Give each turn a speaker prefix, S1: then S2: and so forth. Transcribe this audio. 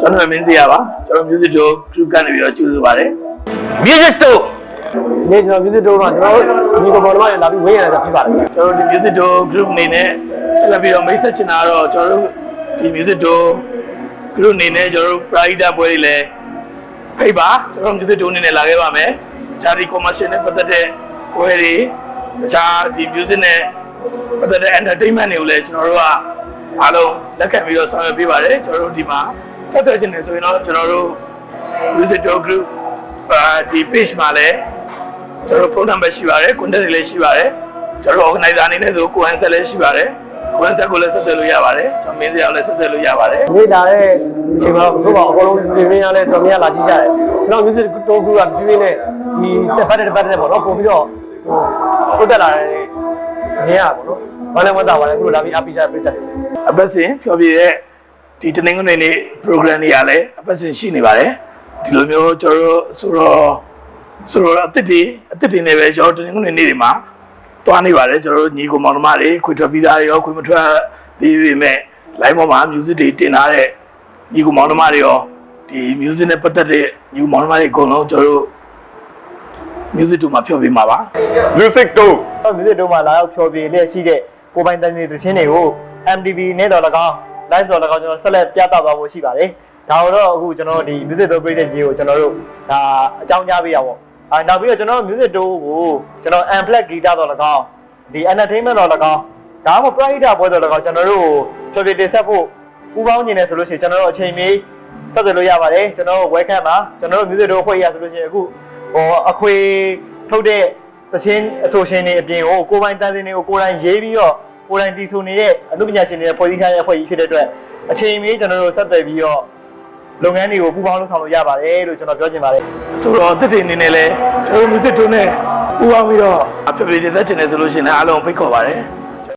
S1: ကျွန်တော်မင်းစီရပါကျွန်တော် music do group ကနေပြီးတော့ကျူးစုပါတယ်
S2: music store
S3: ဒီကျွန်တော် music တော့ကျွန်တော်ဒီကောင်ပေါ်တော့လာပြီးဝင်းရတယ်ဖြစ်ပါတယ်
S1: ကျွန်တော်ဒီ music do group အနေနဲ့ဆက်လက်ပြီးတော့မိတ်ဆက်ချင်တာကတော့ကျွန်တော်တို့ဒီ music do group အနေနဲ့ကျွန်တော်တို့ pride ပွဲတွေလည်းဖိတ်ပါကျွန်တော် music do အနေနဲ့လာခဲ့ပါမယ်ဂျာဒီ commercial နဲ့ပတ်သက်တဲ့ပွဲတွေတခြားဒီ music နဲ့ပတ်သက်တဲ့ entertainment တွေကိုလည်းကျွန်တော်တို့ကအားလုံးလက်ခံပြီးတော့ဆောင်ရွက်ပေးပါတယ်ကျွန်တော်တို့ဒီမှာ ဆက်သွယ်ချင်တယ်ဆိုရင်တော့ကျွန်တော်တို့ music do group အာဒီ page မှာလည်းကျွန်တော်တို့ phone number ရှိပါတယ် contact တွေလည်းရှိပါတယ်ကျွန်တော်တို့ organizer အနေနဲ့ဆိုကိုယ်ဟန်ဆက်လည်းရှိပါတယ်ကိုယ်ဟန်ဆက်ကိုလည်းဆက်သွယ်လို့ရပါတယ်ကျွန်တော်မင်းစရာကိုလည်းဆက်သွယ်လို့ရပါတယ်
S3: ဒီလာတဲ့အချိန်မှာတို့ကအကုန်လုံးပြင်ပြင်းရလဲတော်များလာကြည့်ကြတယ်ကျွန်တော် music တော့ကပြင်းပြင်းနဲ့ဒီတစ်ပတ်တစ်ပတ်တစ်ပတ်ပေါ့နော်ပုံပြီးတော့ဟိုတက်လာတယ်နေရပါတော့ဘာလဲမတာပါလဲသူတို့လာပြီးအပိချပြတ်တယ်
S1: အပတ်စဉ်ဖြောပြည့်ရဲ့ ဒီတနင်္ဂနွေနေ့ program တွေကလည်းအပတ်စဉ်ရှိနေပါတယ်ဒီလိုမျိုးကျွန်တော်တို့ဆိုတော့ဆိုတော့အစ်စ်တွေအစ်စ်တွေနဲ့ပဲကျွန်တော်တနင်္ဂနွေနေ့တွေမှာတွားနေပါတယ်ကျွန်တော်တို့ညီကိုမောင်နှမတွေခွေထွက်ပြီးသားတွေရောခွေမထွက်သေးပေမဲ့ line ပေါ်မှာ music တွေတင်ထားတဲ့ညီကိုမောင်နှမတွေရောဒီ music နဲ့ပတ်သက်တဲ့ညီကိုမောင်နှမတွေအကုန်လုံးကျွန်တော်တို့ music တို့မှာဖြောပြမှာပါ
S2: music store
S3: တော့ music တို့မှာလာရောက်ဖြောပြလျက်ရှိတဲ့ကိုပိုင်တန်စီသချင်းတွေကို MTV နဲ့တော့၎င်း live တော့၎င်းကျွန်တော်ဆက်လက်ပြသသွားဖို့ရှိပါတယ်ဒါတော့အခုကျွန်တော်ဒီ music တို့ပြည့်တဲ့ကြီးကိုကျွန်တော်တို့ဒါအကြောင်းကြားပေးရပါဘောအဲနောက်ပြီးတော့ကျွန်တော် music တို့ကိုကျွန်တော် unplugged guitar တော့၎င်းဒီ entertainment တော့၎င်းဒါမှမဟုတ် private ပွဲတော့၎င်းကျွန်တော်တို့ဖြောပြတင်ဆက်ဖို့ပူပေါင်းနေတယ်ဆိုလို့ရှိရင်ကျွန်တော်တို့အချိန်မီဆက်သွယ်လို့ရပါတယ်ကျွန်တော်တို့ welcome ပါကျွန်တော်တို့ music တို့အဖွဲ့ရဆိုလို့ရှိရင်အခုဟိုအခွေထုတ်တဲ့သချင်းအဆိုရှင်တွေအပြင်ကိုကိုယ်ပိုင်တန်စင်တွေကိုကိုယ်တိုင်ရေးပြီးတော့ ကိုယ်တိုင်တီးဆိုနေတဲ့အမှုပညာရှင်တွေဖွဲ့စည်းထားတဲ့အဖွဲ့ကြီးဖြစ်တဲ့အတွက်အချိန်မီကျွန်တော်တို့ဆက်သွယ်ပြီးတော့လုပ်ငန်းတွေကိုပူးပေါင်းလုပ်ဆောင်လို့ရပါတယ်လို့ကျွန်တော်ပြောချင်ပါတယ်
S1: ဆိုတော့တစ်တွေအနေနဲ့လဲကျွန်တော်တို့ music တို့နဲ့ပူးပေါင်းပြီးတော့အပြည့်ပြည့်သက်ချင်တယ်ဆိုလို့ရှိရင်လည်းအားလုံးဖိတ်ခေါ်ပါတယ်